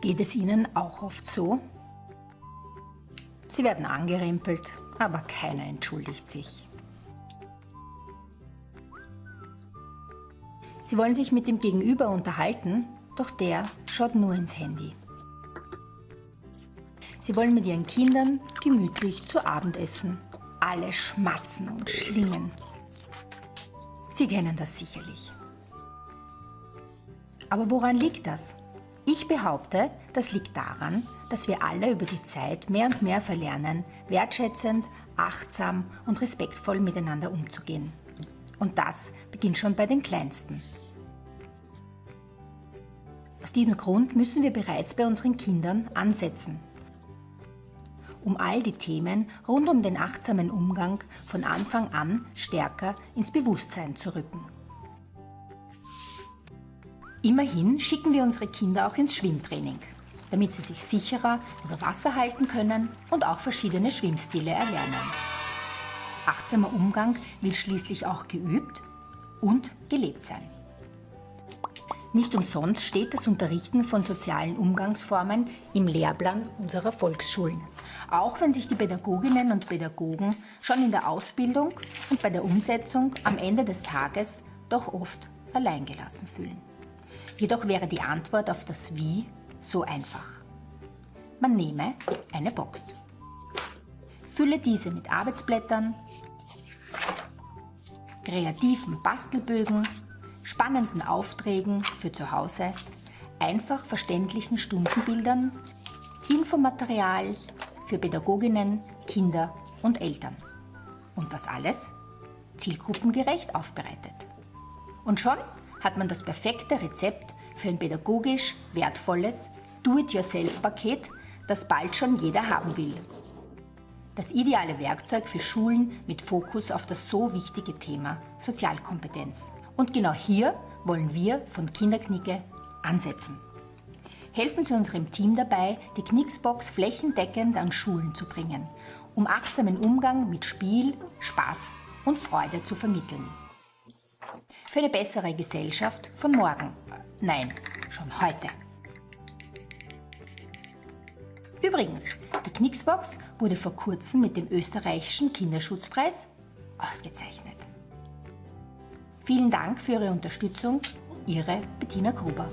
Geht es Ihnen auch oft so? Sie werden angerempelt, aber keiner entschuldigt sich. Sie wollen sich mit dem Gegenüber unterhalten, doch der schaut nur ins Handy. Sie wollen mit ihren Kindern gemütlich zu Abend essen. Alle schmatzen und schlingen. Sie kennen das sicherlich. Aber woran liegt das? Ich behaupte, das liegt daran, dass wir alle über die Zeit mehr und mehr verlernen, wertschätzend, achtsam und respektvoll miteinander umzugehen. Und das beginnt schon bei den Kleinsten. Aus diesem Grund müssen wir bereits bei unseren Kindern ansetzen. Um all die Themen rund um den achtsamen Umgang von Anfang an stärker ins Bewusstsein zu rücken. Immerhin schicken wir unsere Kinder auch ins Schwimmtraining, damit sie sich sicherer über Wasser halten können und auch verschiedene Schwimmstile erlernen. Achtsamer Umgang will schließlich auch geübt und gelebt sein. Nicht umsonst steht das Unterrichten von sozialen Umgangsformen im Lehrplan unserer Volksschulen. Auch wenn sich die Pädagoginnen und Pädagogen schon in der Ausbildung und bei der Umsetzung am Ende des Tages doch oft alleingelassen fühlen. Jedoch wäre die Antwort auf das Wie so einfach. Man nehme eine Box. Fülle diese mit Arbeitsblättern, kreativen Bastelbögen, spannenden Aufträgen für zu Hause, einfach verständlichen Stundenbildern, Infomaterial für Pädagoginnen, Kinder und Eltern. Und das alles zielgruppengerecht aufbereitet. Und schon hat man das perfekte Rezept für ein pädagogisch wertvolles Do-it-yourself-Paket, das bald schon jeder haben will. Das ideale Werkzeug für Schulen mit Fokus auf das so wichtige Thema Sozialkompetenz. Und genau hier wollen wir von Kinderknicke ansetzen. Helfen Sie unserem Team dabei, die Knicksbox flächendeckend an Schulen zu bringen, um achtsamen Umgang mit Spiel, Spaß und Freude zu vermitteln für eine bessere Gesellschaft von morgen. Nein, schon heute. Übrigens, die Knicksbox wurde vor kurzem mit dem österreichischen Kinderschutzpreis ausgezeichnet. Vielen Dank für Ihre Unterstützung, Ihre Bettina Gruber.